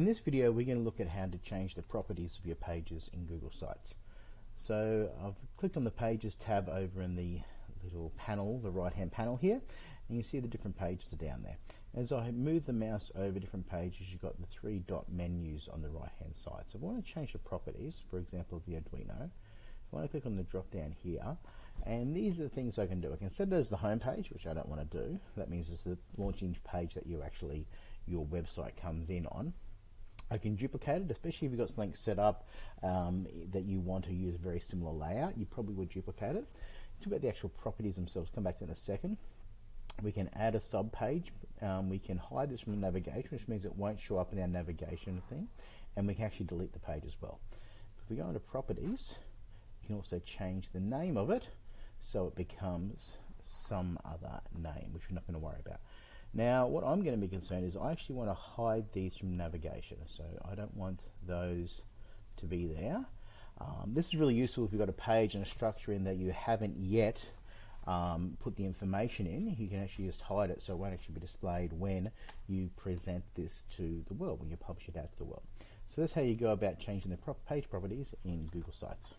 In this video we're going to look at how to change the properties of your pages in Google Sites. So I've clicked on the Pages tab over in the little panel, the right hand panel here, and you see the different pages are down there. As I move the mouse over different pages you've got the three dot menus on the right hand side. So if I want to change the properties, for example of the Arduino, if I want to click on the drop down here, and these are the things I can do. I can set it as the home page, which I don't want to do. That means it's the launching page that you actually your website comes in on. I can duplicate it, especially if you've got something set up um, that you want to use a very similar layout. You probably would duplicate it. Talk about the actual properties themselves. Come back to in a second. We can add a sub page. Um, we can hide this from the navigation, which means it won't show up in our navigation thing. And we can actually delete the page as well. If we go into properties, you can also change the name of it so it becomes some other name, which we're not going to worry about. Now, what I'm going to be concerned is I actually want to hide these from navigation, so I don't want those to be there. Um, this is really useful if you've got a page and a structure in that you haven't yet um, put the information in. You can actually just hide it so it won't actually be displayed when you present this to the world, when you publish it out to the world. So that's how you go about changing the page properties in Google Sites.